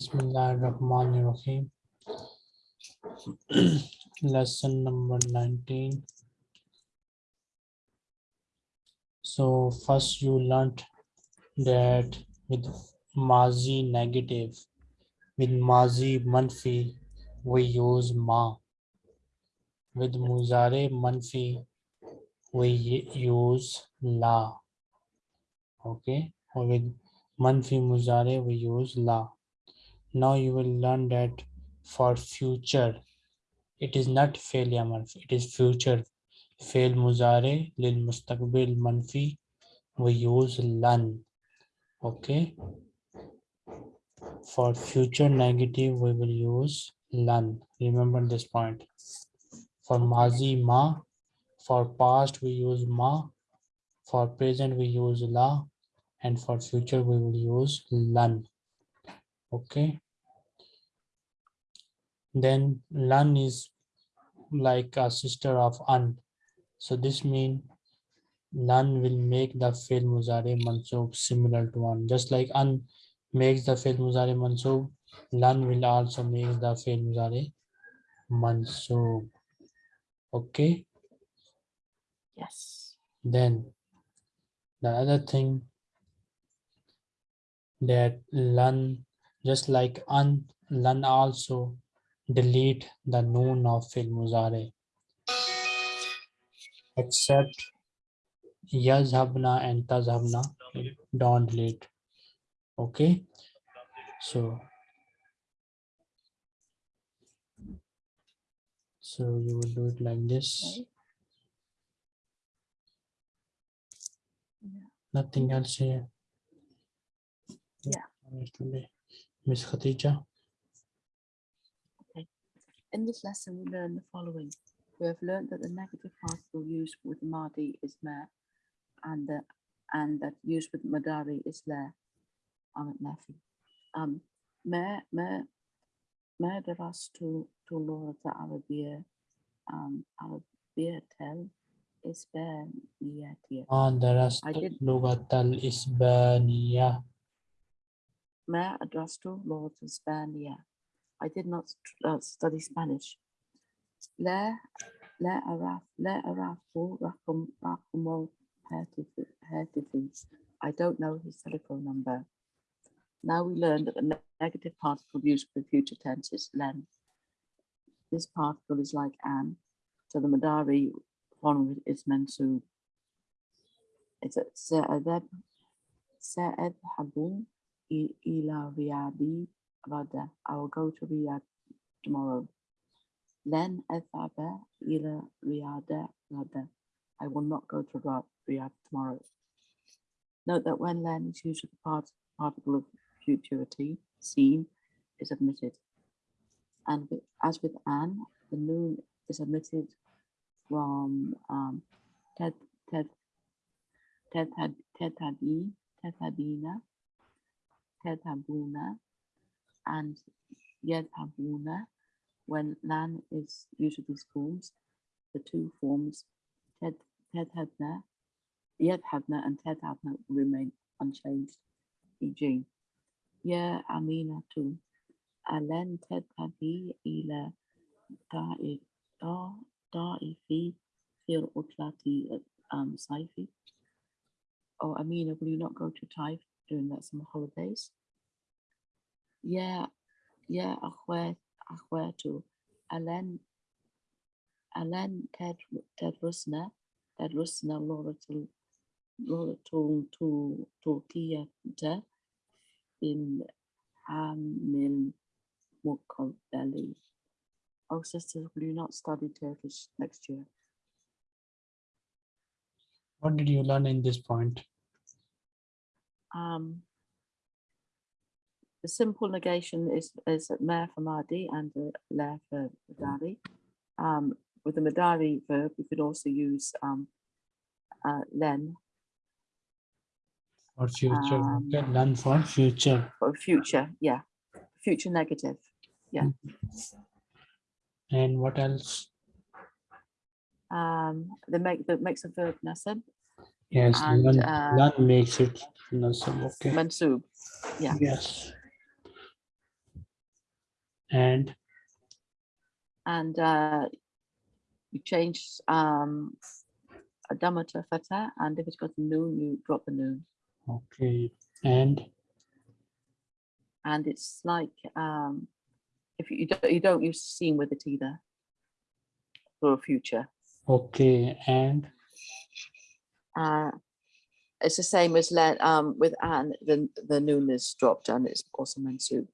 Bismillahirrahmanirrahim. Lesson number 19. So first you learnt that with Mazi negative, with Mazi manfi, we use ma. With Muzare manfi, we use la. Okay, or with manfi Muzare, we use la. Now you will learn that for future, it is not fail amar, it is future. Fail muzare lil mustaqbil manfi, we use lan. Okay. For future negative, we will use lan. Remember this point. For mazi ma, for past we use ma, for present we use la, and for future we will use lan. Okay. Then lan is like a sister of an. So this means lan will make the fail muzare mansub similar to an. Just like an makes the fail muzare mansub, lan will also make the fail muzare mansub. Okay. Yes. Then the other thing that lan just like an lan also delete the noon of fil muzare. Except yazhabna and tazhabna don't delete. Okay? So so you will do it like this. Nothing else here. Yeah. Today miss khatija In this lesson, we learn the following. We have learned that the negative particle used with Madi is ma, and the and that used with Madari is la. Um, nafi. Um, ma ma ma darastu to Lorata Arabia, um, Arabia tel Isbaniyatia. on the rest I did- lugat al isbaniya Ma Spania. I did not uh, study Spanish. La la araf arafu rakum rakumo hatifi. I don't know his telephone number. Now we learn that the ne- negative particle used for the future tense is len. This particle is like an, so the Madari form is mansub. It's a sa'adab sa'adhabun i- ila riyadi Rada. I will go to Riyadh tomorrow. Then Athaba ila Riyadh Rada. I will not go to Riyadh tomorrow. Note that when len is used with the part, particle of futurity, seen, is omitted. And with, as with an, the noon is omitted from um, Ted Ted Tedi and Yedhabuna when lan is these forms, the two forms Ted Tedhabna, Yedhabna and Tedhabna remain unchanged. E.g. Ya Amina tu Alen Tedhabi ila da'i da da'ifi fil utlati um saifi. Oh Amina, will you not go to Taif Doing that summer holidays. Yeah, yeah, i akhwe to Alan, Alan Tedrusna, Tedrusna Laura to Laura to to Turkey in um, Hamil Valley. Oh, sisters, will you not study Turkish next year? What did you learn in this point? Um, the simple negation is is ma for Madi and the la for Madari. Um, with the Madari verb, you could also use um, uh, len for future Um, okay learn for future for future. Yeah, future negative. Yeah. And what else Um, the make that makes a verb nasab yes And, learn, uh, learn makes it nasab okay mansub. Yeah. yes And and uh, you change um, a dhamma to a fatah, and if it's got a noon, you drop the noon. okay. And And it's like um, if you, you don't you don't use seen with it either for a future. okay. And Uh, it's the same as let um, with Anne, the the noon is dropped and it's also mansub.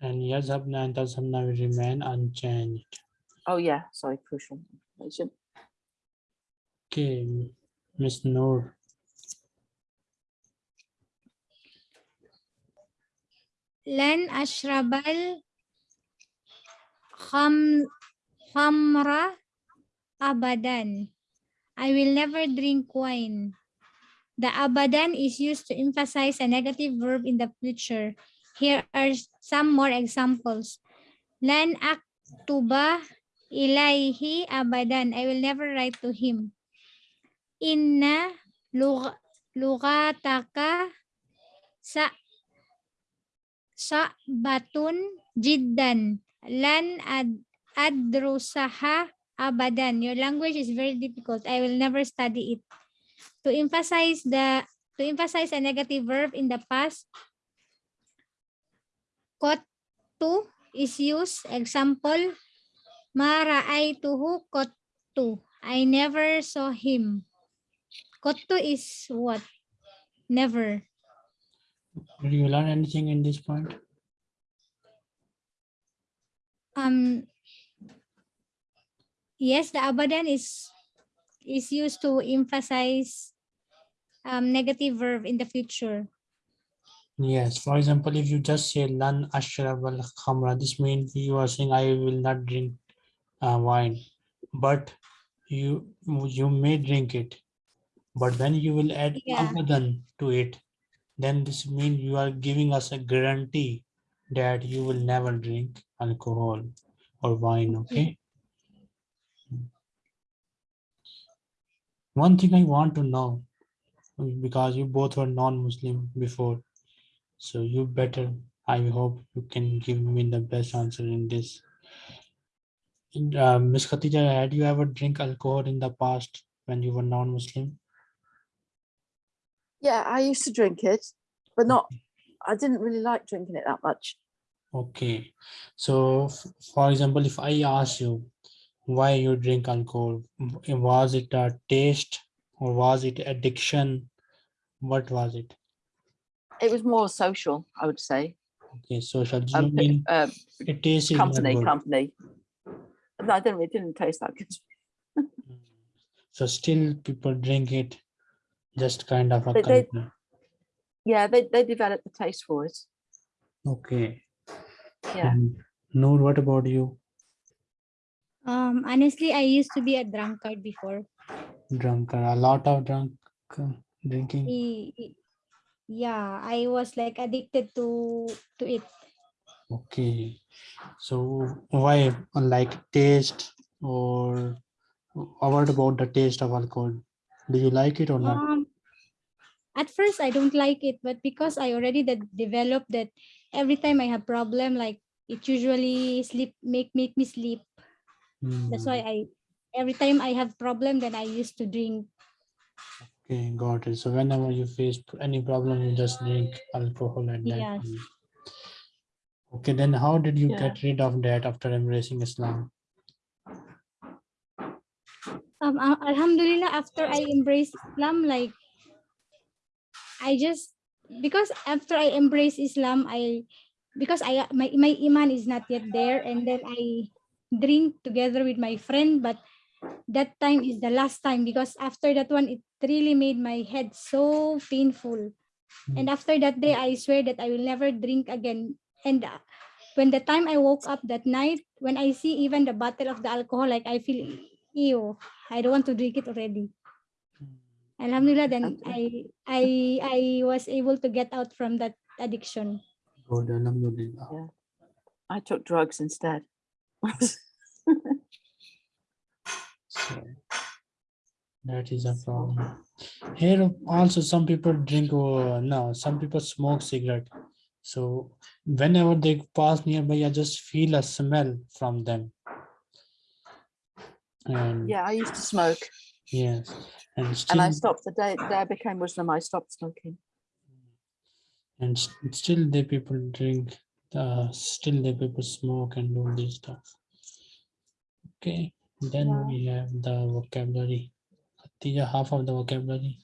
and yazhabna and tazhabna will remain unchanged. Oh yeah, sorry, crucial information. Okay, Miss Noor. لن أشرب الخمر أبدا. I will never drink wine. The abadan is used to emphasize a negative verb in the future. Here are some more examples. Lan aktuba ilaihi abadan. I will never write to him. Inna lug- lugataka sa sa batun jiddan. Lan ad adrusaha abadan. Your language is very difficult. I will never study it. To emphasize the to emphasize a negative verb in the past, kottu is used. Example, ma ra'aituhu kottu. I never saw him. Kottu is what? Never. Did you learn anything in this point? um yes the abadan is is used to emphasize um negative verb in the future Yes, for example, if you just say lan ashrab al khamra, this means you are saying I will not drink uh, wine, but you you may drink it. But then you will add Yeah. abadan to it, then this means you are giving us a guarantee that you will never drink alcohol or wine. Okay. One thing I want to know, because you both were non-Muslim before, so you better, I hope you can give me the best answer in this. Uh, Miss Khatija, had you ever drink alcohol in the past when you were non-Muslim? Yeah, I used to drink it, but not. I didn't really like drinking it that much. Okay, so for example, if I ask you why you drink alcohol, was it a taste or was it addiction? What was it? It was more social, I would say. Okay, social. Do Um, mean uh, it tastes is company, company. I didn't. It didn't taste that good. So still people drink it, just kind of a They-. Yeah, they they developed the taste for it. Okay. Yeah. And Noor, what about you? Um honestly i used to be a drunkard before Drunkard, a lot of drunk uh, drinking. Yeah i was like addicted to to it Okay. So why like taste or what about the taste of alcohol? Do you like it or not? um at first i don't like it but because i already de- developed that every time i have problem like it usually sleep make make me sleep that's why Hmm, i every time i have problem then i used to drink Okay, got it. So whenever you face any problem, you just drink alcohol at that Yes. time. Okay, then how did you Yeah. get rid of that after embracing Islam? um alhamdulillah after i embraced islam like i just because after i embrace islam i because i my, my iman is not yet there and then i drink together with my friend but that time is the last time because after that one it really made my head so painful. And after that day i swear that i will never drink again. And uh, when the time i woke up that night when i see even the bottle of the alcohol like i feel ew i don't want to drink it already. Alhamdulillah then i i i was able to get out from that addiction. Good, alhamdulillah. I took drugs instead. So that is a problem. Here also some people drink, uh, no, some people smoke cigarette. So whenever they pass nearby, I just feel a smell from them. And Yeah, I used to smoke yes, and and I stopped the day, the day I became Muslim, I stopped smoking. and still the people drink, uh, still the people smoke and do this stuff. Okay, then Yeah. we have the vocabulary. Khadija, half of the vocabulary.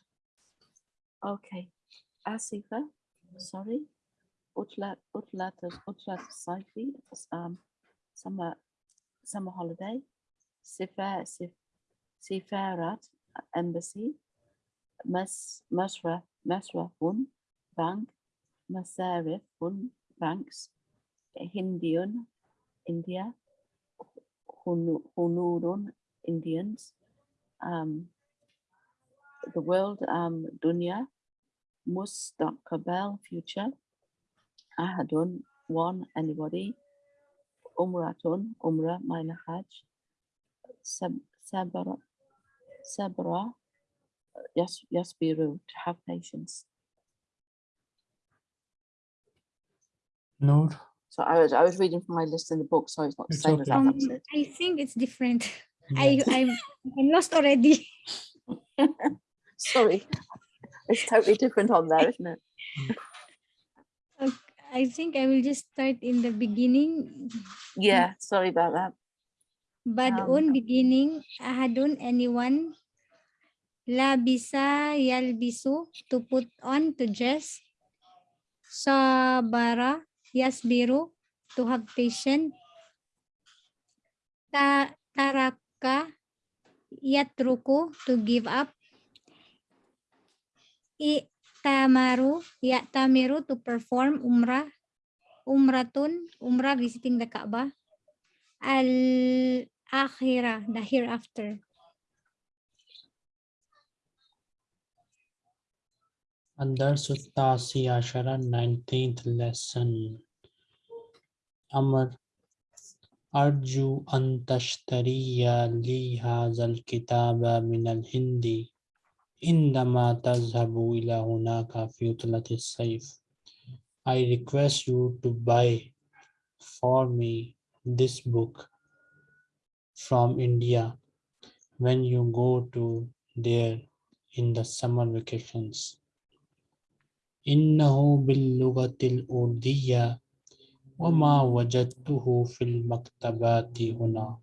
Okay. Asifa, sorry. Utlat, Utlat, Utlat Saifi, um, summer, summer holiday. Sifar, Sif, Sifarat, embassy. Mas, Masra, Masrafun, bank. Masarifun, banks. Hindian, India. Hunurun, Indians. Um, the world, um, dunya. Mustaqbal, future. Ahadun, one, anybody. Umratun, umrah, minor hajj. Sab, sabra, sabra, yas, be rude, have patience. Noor, So I was, I was reading from my list in the book, so it's not the It's same as okay. that. Um. I think it's different. yes. I I'm I'm lost already. Sorry. It's totally different on there, isn't it? I think I will just start in the beginning. Yeah, sorry about that. but on beginning. Ahadun anyone. Labisa yalbisu to put on to dress. Sabara yasbiru to have patience. Ta taraka yatruku to give up. Itamaru yatamiru to perform umrah. Umratun umrah visiting the Kaaba. Al akhirah the hereafter. الدرس التاسع عشر 19th lesson أمر أرجو أن تشتري لي هذا الكتاب من الهند عندما تذهب إلى هناك في عطلة الصيف I request you to buy for me this book from India when you go to there in the summer vacations. إنه باللغة الأردية وما وجدته في المكتبات هنا.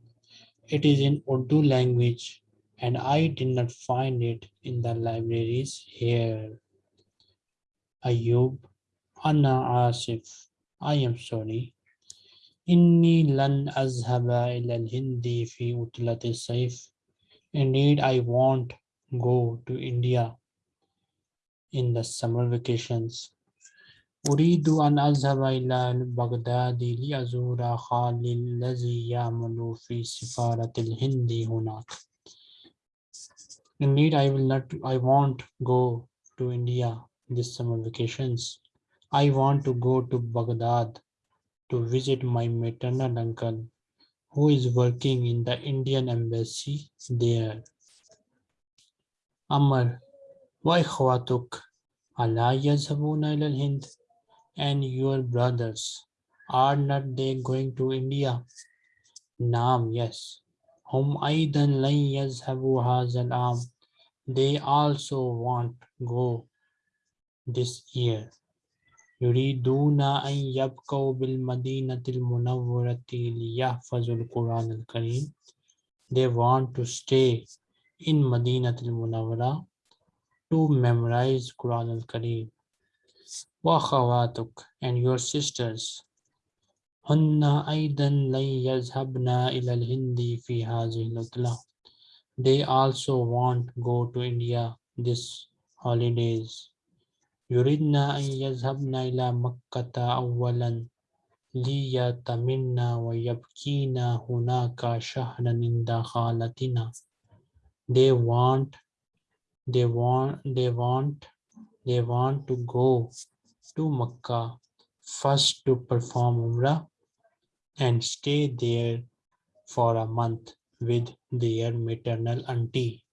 It is in Urdu language and I did not find it in the libraries here. Ayub, Anna Asif, I am sorry. إني لن أذهب إلى الهند في عطلة الصيف. Indeed, I won't go to India in the summer vacations. أريد أن أذهب إلى بغداد لأزور خالي الذي يعمل في سفارة الهند هناك. Indeed, I will not, I won't go to India this summer vacations. I want to go to Baghdad to visit my maternal uncle who is working in the Indian embassy there. Amar, وإخواتك ألا يذهبون إلى الهند? And your brothers, are not they going to India? Naam, yes. هم أيضا لن يذهبوا هذا العام. They also won't go this year. يريدون أن يبقوا بالمدينة المنورة ليحفظوا القرآن الكريم. They want to stay in Madinat al-Munawwara to memorize Quran al-Kareem. وأخواتك and your sisters هن أيضا لن يذهبن إلى الهند في هذه العطلة. They also won't go to India this holidays. يريدن أن يذهبن إلى مكة أولا ليتمن ويبكين هناك شهرا عند خالتنا. They want, they want, they want, they want to go to Makkah first to perform Umrah and stay there for a month with their maternal auntie.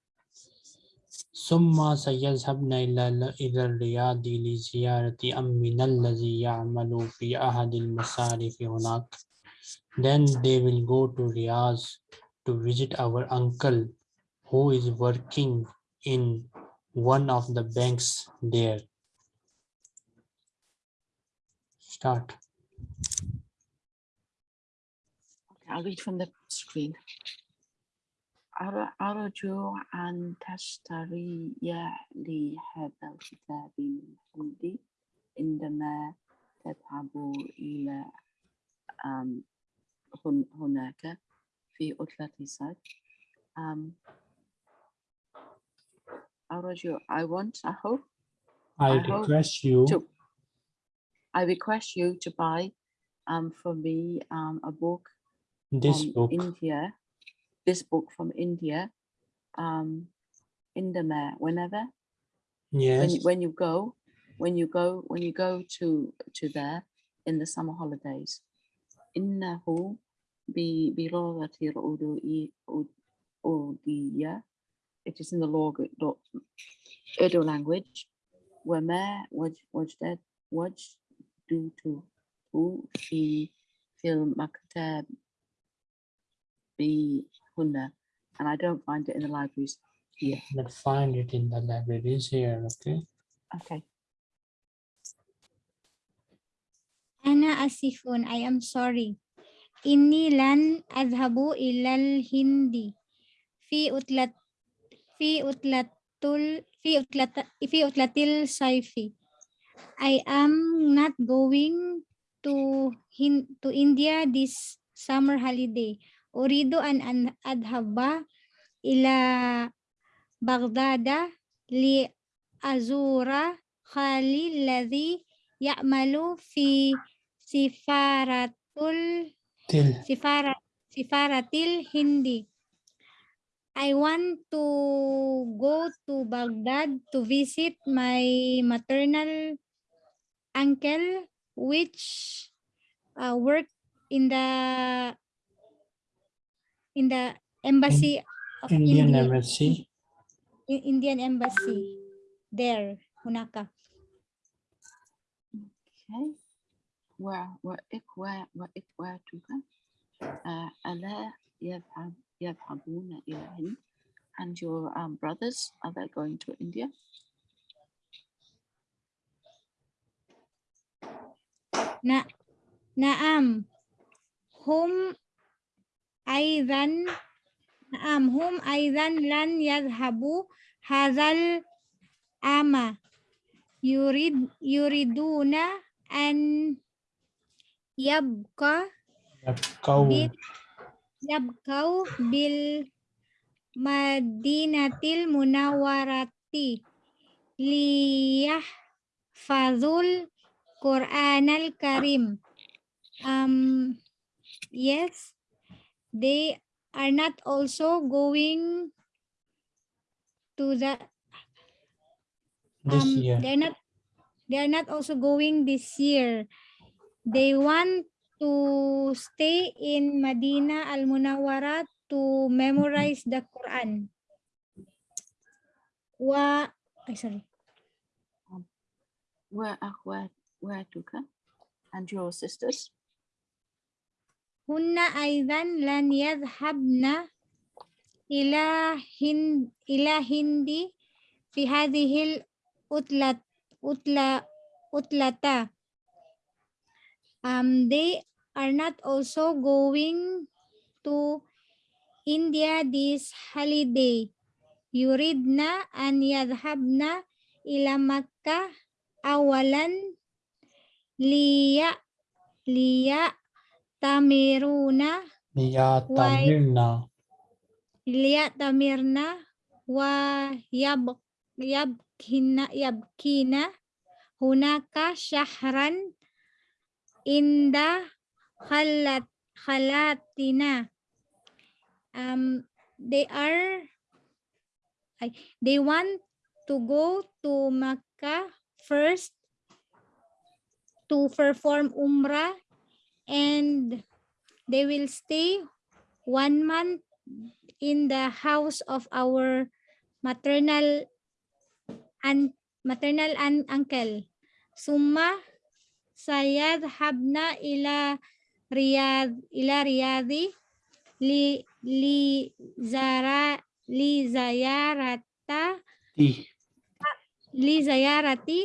ثم سيذهبن إلى إلى الرياض لزيارة أمنا الذي يعمل في أحد المصارف هناك. Then they will go to Riyadh to visit our uncle who is working in one of the banks there. Start. Okay, I'll read from the screen. أر- أرجو أن تشتري لي هذا الكتاب من عندي عندما تذهب إلى أم، هن- هناك في عطلة الصيف. Aurelio, I want, I hope. I, I request hope you. To, I request you to buy um, for me um, a book this book. India, this book from India, um, in the mayor, whenever. Yes. When, when you go, when you go, when you go to to there in the summer holidays. in Innahu bi bi udu i udiya It is in the log, lo- Urdu language. وما وج- وجدت وجدته في في المكتب بهنا and I don't find it in the libraries here. Let's find it in the libraries here. Okay. Okay. أنا آسف I am sorry إني لن أذهب إلى الهند في عطلة fi utlatul fi utlata fi utlatil saifi. I am not going to hin, to India this summer holiday. Urido an an adhaba ila Baghdada li azura khali ladhi ya'malu fi sifaratul Til. sifarat sifaratil hindi I want to go to Baghdad to visit my maternal uncle, which uh, worked in the in the embassy of Indian India. embassy. Indian embassy there, Hunaka. Okay. Where, where, where, where, where, where, where, where, go? Uh, ألا يذهب يذهبون إلى الهند and your um, brothers are they going to India? Na Naam. Hum أيضا نعم هم أيضا لن يذهبوا هذا العام يريد يريدون أن يبقى yabkau bil madinatil munawarati. Liyah fazul Quran al Karim. Um, yes, they are not also going to the um, they're not they are not also going this year. They want to stay in Medina Al-Munawwara to memorize the Quran. Wa, I sorry. Wa akhwatuka and your sisters. Hunna aidan lan yadhhabna ila hind ila hindi fi hadhihi utlat utla utlata um they are not also going to India this holiday. Yuridna an yadhabna ila Makkah awalan liya liya tamiruna liya tamirna liya tamirna wa yab yabkina yabkina hunaka shahran inda halat, halatina. Um, they are, they want to go to Makkah first to perform Umrah and they will stay one month in the house of our maternal and maternal and uncle. Summa sayad habna ila riyadi li li zara li zayarata li zayarati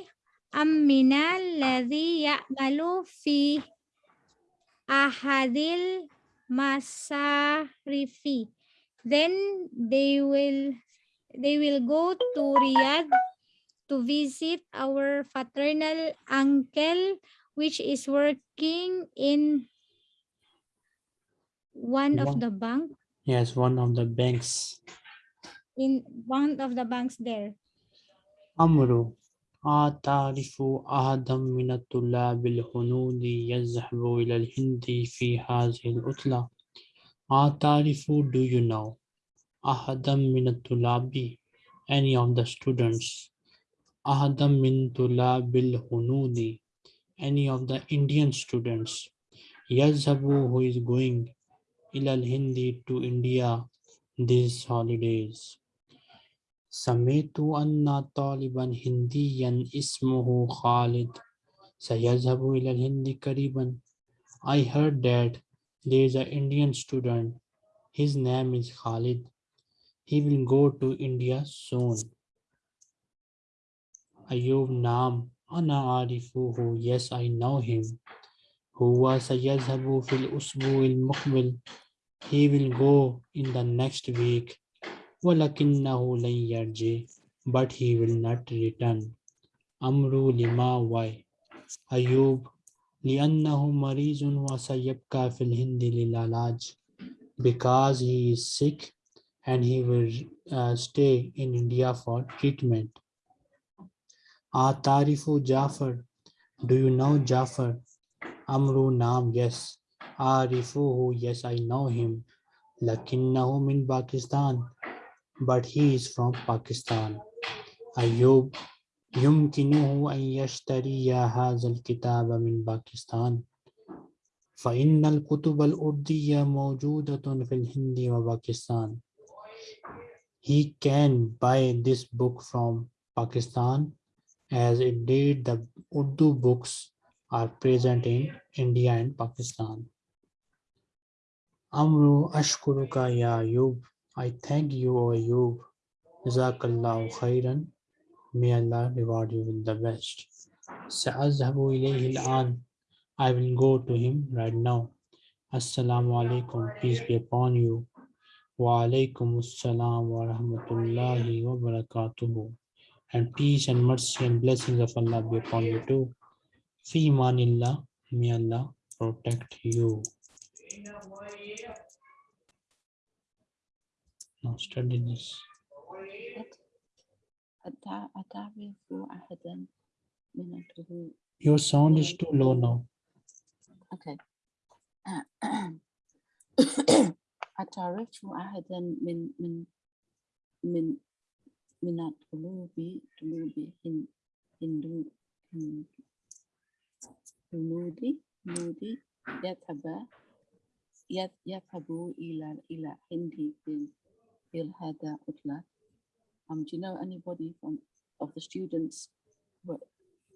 ammina alladhi ya'malu fi ahadil masarifi. Then they will they will go to Riyadh to visit our fraternal uncle which is working in one of One- the bank Yes, one of the banks. in one of the banks there. أمر أتعرف أحدا من الطلاب الهنود يذهب إلى الهند في هذه العطلة أتعرف do you know أحدا من الطلاب any of the students أحدا من طلاب الهنود any of the Indian students يذهب who is going إلى الهند to India these holidays سمعت أن طالبا هنديا اسمه خالد سيذهب إلى الهند قريبا I heard that there is an Indian student. His name is Khalid. He will go to India soon. Ayub Naam. أنا أعرفه. Yes, I know him. هو سيذهب في الأسبوع المقبل. He will go in the next week. ولكنه لن يرجع. But he will not return. أمر لما why? أيوب لأنه مريض وسيبقى في الهند للعلاج because he is sick and he will uh, stay in India for treatment. Atarifu Jafar, do you know Jafar? Amru Naam, yes. Arifuhu, yes, I know him. Lakinnahu min Pakistan, but he is from Pakistan. Ayub, يمكنه أن يشتري هذا الكتاب من باكستان فإن الكتب الأردية موجودة في الهند وباكستان He can buy this book from Pakistan as indeed the Urdu books are present in India and Pakistan. Amru Ashkuruka Ya Ayub. I thank you, O Ayub. Jazakallahu khairan. May Allah reward you with the best. Sa'azhabu ilayhi al I will go to him right now. Assalamu alaikum. Peace be upon you. Wa alaikum assalam wa rahmatullahi wa barakatuhu. And peace and mercy and blessings of Allah be upon you too. Fi manillah. May Allah protect you. Now study this. أتع- أتعرف أحدا من الطلاب Your sound is too low now. Okay. أتعرف أحدا من من من من الطلاب طلاب هن- هندو هن- هنودي هنودي يذهب يذ- يذهب إلى إلى هندي في في هذا عطلة. Um, do you know anybody from of the students who are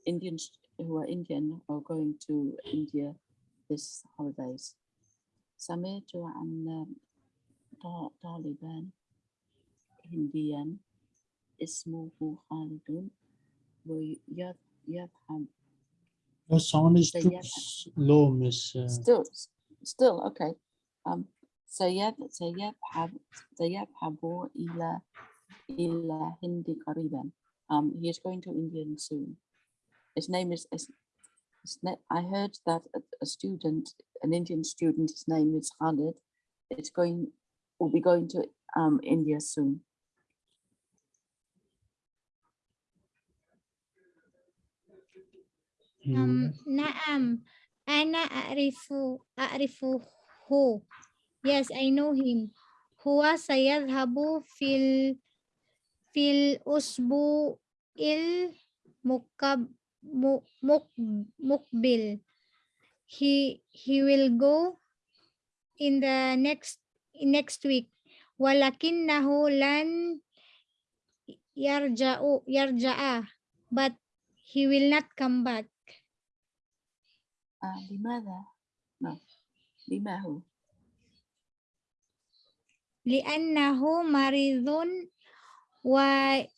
Indians who are Indian or going to India this holidays? سمعت عن ط- طالبا هنديا اسمه خالد ويذهب Your sound is So too yes. s- low, Miss. uh, still still okay um سيذ سيذهب سيذهب إلى إلى هند قريبا um he is going to India soon his name is is- his na- I heard that a, a student an Indian student his name is Khalid it's going will be going to um India soon Um, Naam. Ana a'rifu a'rifuhu. Yes, I know him. Huwa sayadhabu fil fil usbu il mukab muk, mukbil. He he will go in the next next week. Walakinnahu lan yarja'u yarja'a but he will not come back آه، لماذا؟ نعم. لما هو؟ لأنه مريض ويبقى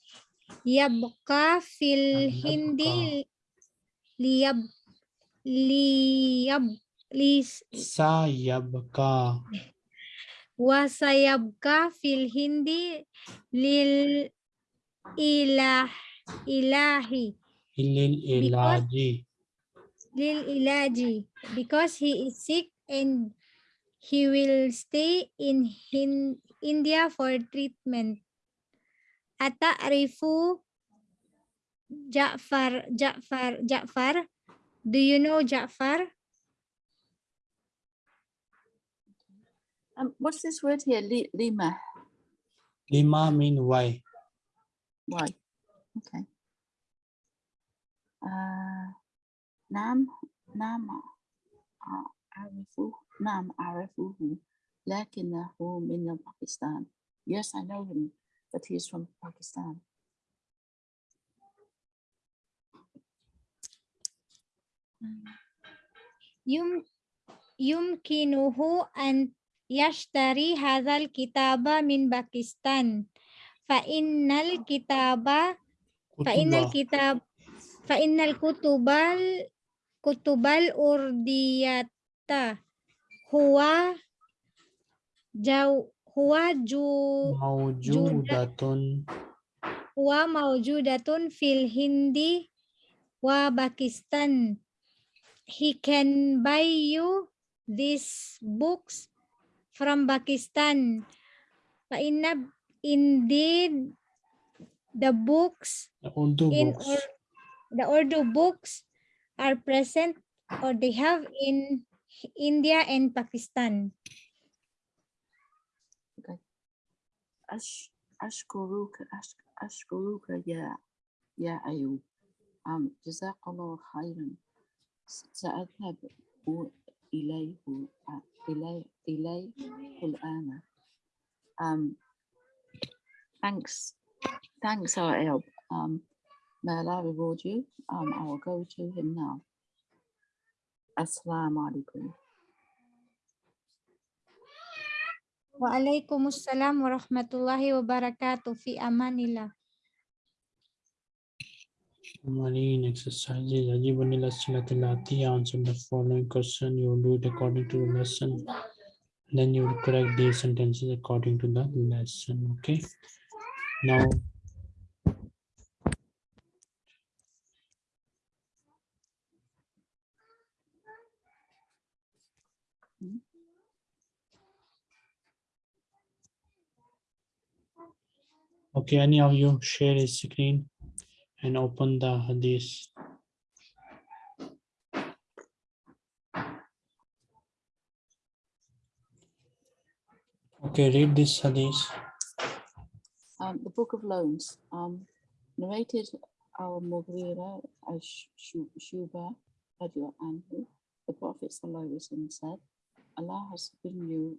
في الهند ليب ليب ليس سيبقى. وسيبقى في الهند للإله إلهي. للإلهي lil ilah ilaji. ilaji because he is sick and he will stay in Hin- India for treatment. Ata Ata'rifu Ja'far Ja'far Ja'far Do you know Ja'far? Um, what's this word here? Li, lima. Lima mean why. Why? Okay. Uh, نعم نعم أعرفه نعم أعرفه. لكنه من باكستان yes I know him but he's from Pakistan. يم يمكنه أن يشتري هذا الكتاب من باكستان. فإن الكتاب فإن الكتاب فإن الكتب kutubal urdiyata huwa jau huwa ju Mawjudatun. huwa mawjudatun fil hindi wa Pakistan. He can buy you these books from Pakistan. Fa inna indeed the books The Urdu in books. or the Urdu books are present or they have in India and Pakistan. أش أشكرك أش أشكرك يا يا أيوب um, جزاك الله خيرا س- سأذهب و- إليه آه، إليه إليه الآن um, thanks thanks our Ayub um, may Allah reward you um, I will go to him now Assalamu alaikum Waalaikumsalam warahmatullahi wabarakatuh. Fi amanillah. Marine exercises. Ajibunil Asilatilati answer the following question. You will do it according to the lesson. Then you will correct these sentences according to the lesson. Okay. Now Okay, any of you share a screen and open the hadith. Okay, read this hadith. um, the book of loans um, narrated our Mughira as Shuba anhu, the Prophet said, Allah has given you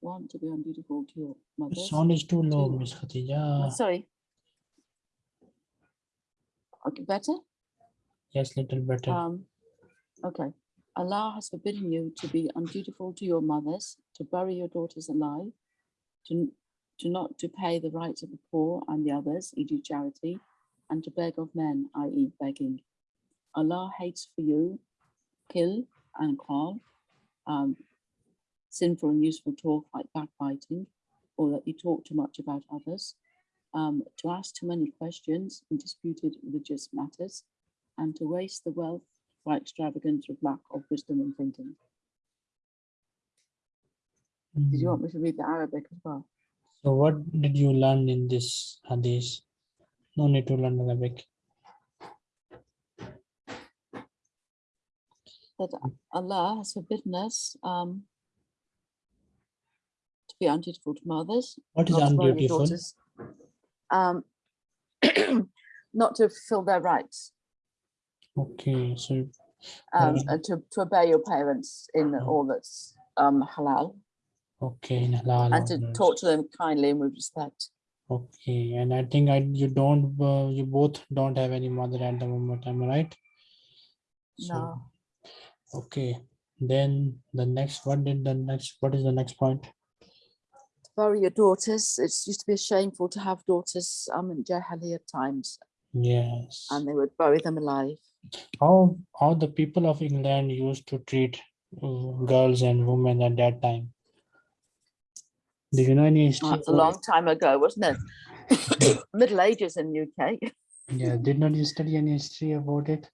one to be undutiful to your The mothers. sound is too low. Miss Khatija. Sorry. Okay, better? Yes, little better. Um, okay. Allah has forbidden you to be undutiful to your mothers, to bury your daughters alive, to, to not to pay the rights of the poor and the others, e.g. charity, and to beg of men, i.e. begging. Allah hates for you, kill and call, um, sinful and useful talk like backbiting, or that you talk too much about others, um, to ask too many questions in disputed religious matters, and to waste the wealth by extravagance with lack of wisdom and thinking. Did you Mm. want me to read the Arabic as well? So what did you learn in this hadith? No need to learn Arabic. That Allah has forbidden us um, to be undutiful to mothers, What is not to your undutiful? daughters, um, not to fulfill their rights, Okay, so um, Right. and to, to obey your parents in all that's um, halal, okay, in halal and to orders. talk to them kindly and with respect. Okay, and I think I you don't uh, you both don't have any mother at the moment. Am I right? So, No. Okay, then the next what did the next what is the next point? Bury your daughters. It used to be a shameful to have daughters um, in Jahiliyyah times, Yes. and they would bury them alive. How how the people of England used to treat uh, girls and women at that time? Do you know any history? That's a long time ago, wasn't it? Middle Ages in UK. Yeah, did not you study any history about it?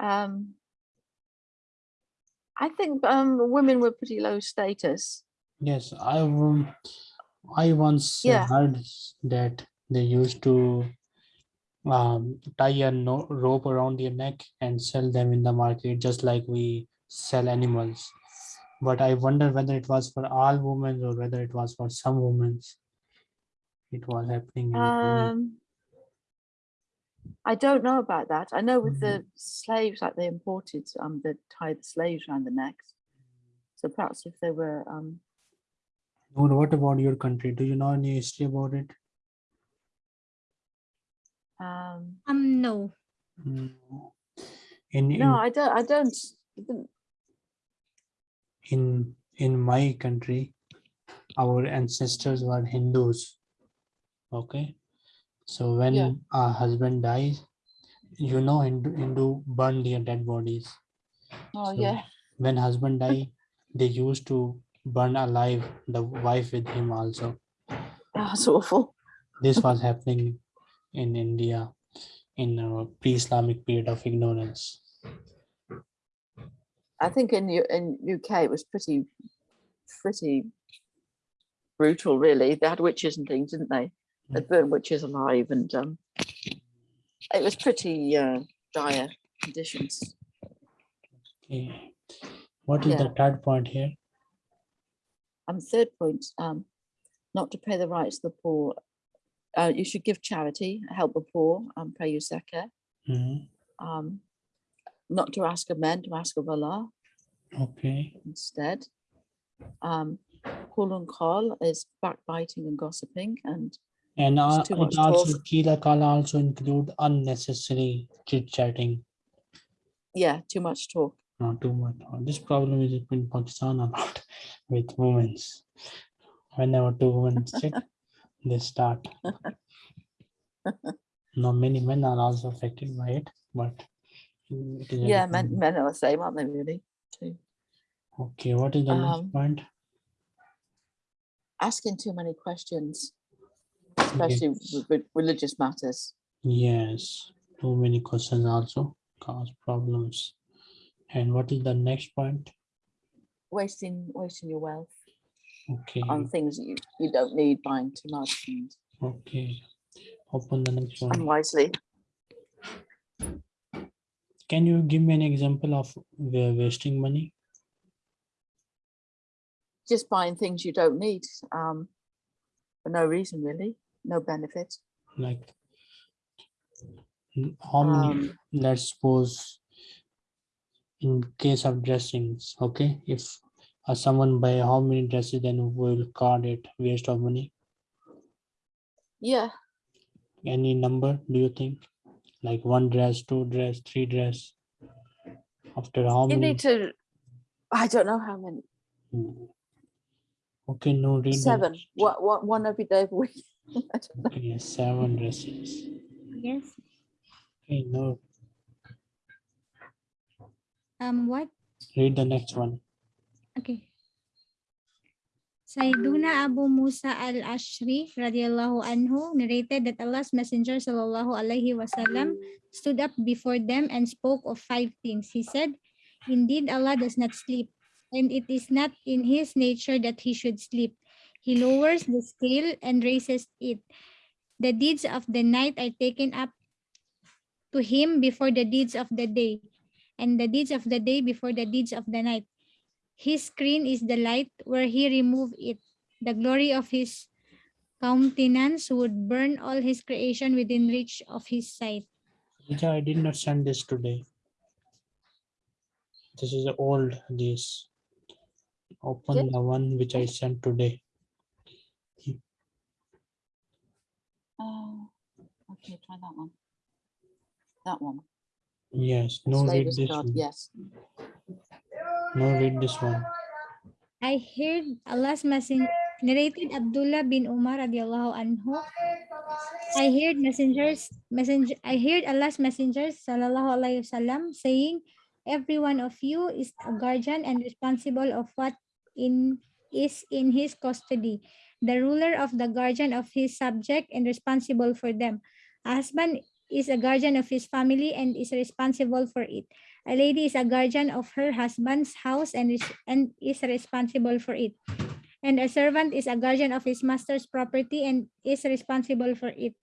Um, I think um, women were pretty low status. Yes, I um, I once Yeah. heard that they used to um, tie a no rope around their neck and sell them in the market, just like we sell animals. But I wonder whether it was for all women or whether it was for some women. It was happening. in. Um, I don't know about that. I know with the slaves, like they imported, um, they tied the slaves around the necks. So perhaps if they were, um, Noor, what about your country? Do you know any history about it? um, Um, no. In in no, I don't. I don't. I didn't- in in my country our ancestors were hindus okay so when Yeah. a husband dies you know hindu, hindu burn their dead bodies Oh So, yeah. when husband die they used to burn alive the wife with him also That's awful. this was happening in india in a pre-islamic period of ignorance I think in U- in UK it was pretty, pretty brutal. Really, they had witches and things, didn't they? They burned witches alive, and um, it was pretty uh, dire conditions. okay what is the third point here And third point, um, not to pay the rights of the poor. Uh, you should give charity, help the poor, and pay your zakah. Mhm. Um, not to ask of men, to ask of Allah okay instead. Um, Kulun call is backbiting and gossiping, and And uh, much also. Kila Kala also include unnecessary chit chatting, yeah, too much talk. not too much. This problem is in Pakistan a lot with women. Whenever two women sit, they start. Now many men are also affected by it, but it is Yeah, men, men are the same, aren't they? Really, too. Okay, what is the next Um, point? Asking too many questions, especially Yes. with, with religious matters. Yes, too many questions also cause problems. And what is the next point? Wasting, wasting your wealth Okay, on things you, you don't need, buying too much and okay. Open the next one. unwisely. Can you give me an example of wa- wasting money? Just buying things you don't need um, for no reason, really, no benefit. Like how many, Um, let's suppose in case of dressings, okay, if uh, someone buy how many dresses, then we'll call it waste of money. yeah, Any number, do you think? Like one dress, two dress, three dress? After how you many? need to. I don't know how many. Okay, no, read the Seven. What? What? One every day of week. I don't know. Okay, seven dresses. Yes. Okay, no, Um, what? read the next one. Okay. Sayyiduna Abu Musa al-Ash'ari radiallahu anhu narrated that Allah's Messenger sallallahu alaihi wasallam stood up before them and spoke of five things. He said, Indeed, Allah does not sleep, and it is not in his nature that he should sleep. He lowers the scale and raises it. The deeds of the night are taken up to him before the deeds of the day, and the deeds of the day before the deeds of the night. His screen is the light where he removed it. The glory of his countenance would burn all his creation within reach of his sight. Rija, I did not send this today. This is old, this. Open Yeah. the one which I sent today. Oh, okay, try that one. That one. Yes, no, read this God, one. yes. No, read this one. I heard Allah's messenger narrated Abdullah bin Umar radiallahu anhu. I heard messengers messenger I heard Allah's messengers sallallahu alaihi wasallam saying every one of you is a guardian and responsible of what in is in his custody the ruler of the guardian of his subject and responsible for them a husband is a guardian of his family and is responsible for it a lady is a guardian of her husband's house and is, and is responsible for it. And a servant is a guardian of his master's property and is responsible for it.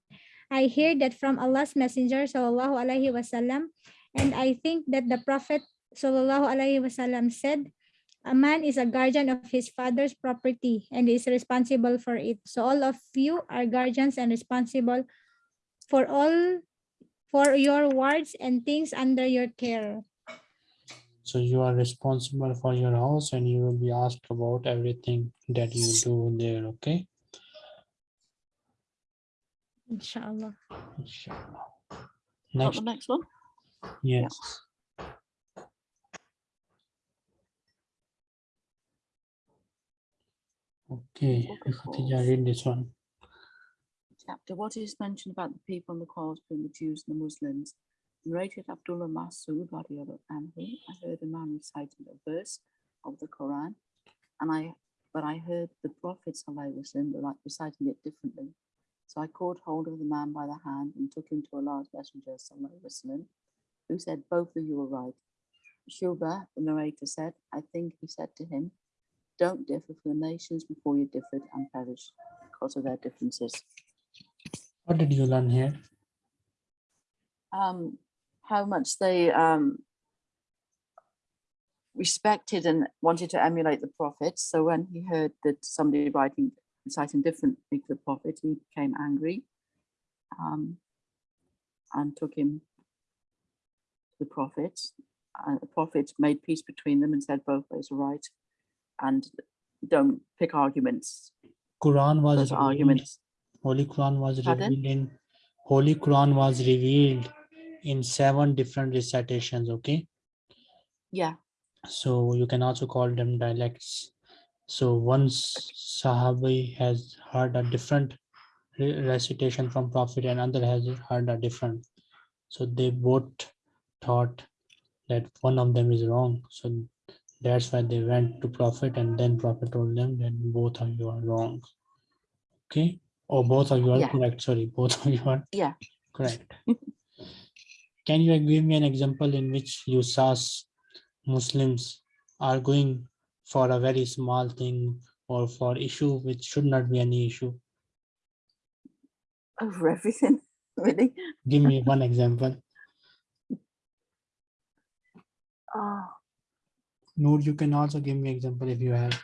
I hear that from Allah's Messenger sallallahu alaihi wasallam, and I think that the Prophet sallallahu alaihi wasallam said, "A man is a guardian of his father's property and is responsible for it. So all of you are guardians and responsible for all for your wards and things under your care." So you are responsible for your house and you will be asked about everything that you do there, okay? Inshallah. Inshallah. Got Next, the next one? yes. Okay, Book of Khatija, read this one. Chapter. What is mentioned about the people and the quarrels between the Jews and the Muslims? Narrated Abdullah Masood. I heard a man reciting a verse of the Quran, and I but I heard the Prophet wasallam re- reciting it differently. So I caught hold of the man by the hand and took him to Allah's Messenger wasallam, who said, "Both of you are right." Shuba, the narrator said, "I think he said to him, don't differ from the nations before you differed and perished because of their differences." What did you learn here? um, how much they um, respected and wanted to emulate the prophet. So when he heard that somebody writing, reciting differently to the prophet, he became angry um, and took him to the prophet. And the prophet made peace between them and said both ways are right and don't pick arguments. Quran was Those arguments. Holy Quran was Pardon? revealed in Holy Quran was revealed in seven different recitations, okay? Yeah, So you can also call them dialects. So once Sahabi has heard a different recitation from Prophet and another has heard a different. So they both thought that one of them is wrong. So that's why they went to Prophet and then Prophet told them that both of you are wrong. Okay? Or both of you are Yeah. correct. Sorry, both of you are yeah. Correct. Can you give me an example in which you saw Muslims are going for a very small thing or for issue which should not be any issue? Over oh, everything, really. Give me one example. Oh, Noor, you can also give me example if you have.